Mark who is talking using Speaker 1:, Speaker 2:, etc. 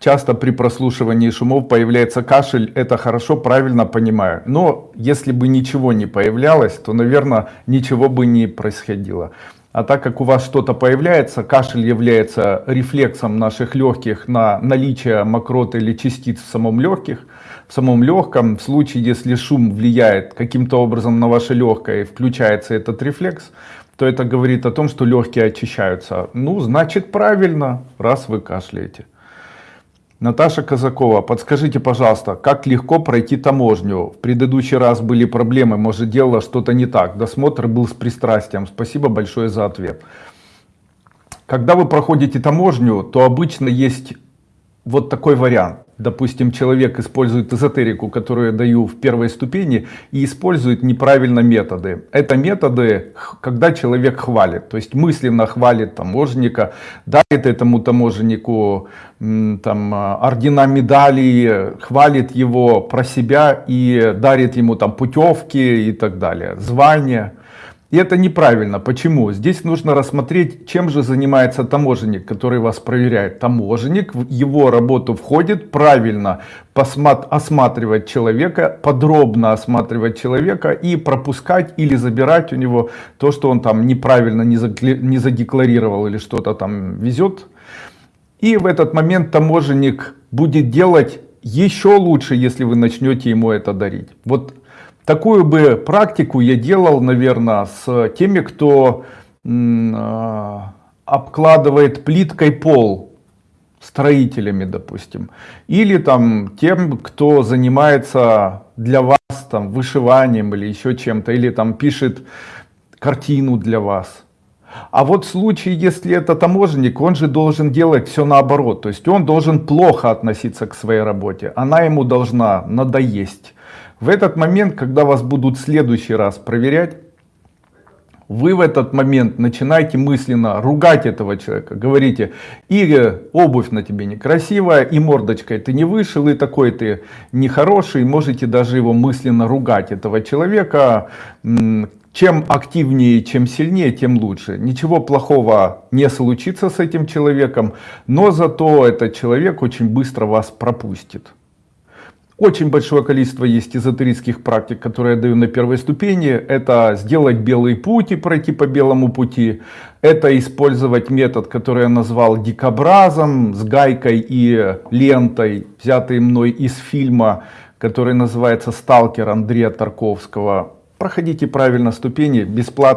Speaker 1: Часто при прослушивании шумов появляется кашель, это хорошо, правильно понимаю. Но если бы ничего не появлялось, то, наверное, ничего бы не происходило. А так как у вас что-то появляется, кашель является рефлексом наших легких на наличие мокроты или частиц в самом легких, в самом легком. В случае, если шум влияет каким-то образом на ваше легкое и включается этот рефлекс, то это говорит о том, что легкие очищаются. Ну, значит правильно, раз вы кашляете. Наташа Казакова, подскажите, пожалуйста, как легко пройти таможню? В предыдущий раз были проблемы, может делала что-то не так. Досмотр был с пристрастием. Спасибо большое за ответ. Когда вы проходите таможню, то обычно есть вот такой вариант допустим, человек использует эзотерику, которую я даю в первой ступени, и использует неправильно методы. Это методы, когда человек хвалит, то есть мысленно хвалит таможенника, дарит этому таможеннику там, ордена, медали, хвалит его про себя и дарит ему там путевки и так далее, звания. И это неправильно. Почему? Здесь нужно рассмотреть, чем же занимается таможенник, который вас проверяет. Таможенник, в его работу входит правильно осматривать человека, подробно осматривать человека и пропускать или забирать у него то, что он там неправильно не задекларировал или что-то там везет. И в этот момент таможенник будет делать еще лучше, если вы начнете ему это дарить. Вот Такую бы практику я делал, наверное, с теми, кто э, обкладывает плиткой пол, строителями, допустим. Или там тем, кто занимается для вас там вышиванием или еще чем-то, или там пишет картину для вас. А вот в случае, если это таможенник, он же должен делать все наоборот. То есть он должен плохо относиться к своей работе. Она ему должна надоесть. В этот момент, когда вас будут в следующий раз проверять, вы в этот момент начинаете мысленно ругать этого человека. Говорите, и обувь на тебе некрасивая, и мордочкой ты не вышел, и такой ты нехороший. Можете даже его мысленно ругать, этого человека. Чем активнее, чем сильнее, тем лучше. Ничего плохого не случится с этим человеком, но зато этот человек очень быстро вас пропустит. Очень большое количество есть эзотерических практик, которые я даю на первой ступени. Это сделать белый путь и пройти по белому пути. Это использовать метод, который я назвал дикобразом, с гайкой и лентой, взятый мной из фильма, который называется «Сталкер» Андрея Тарковского. Проходите правильно ступени, бесплатно.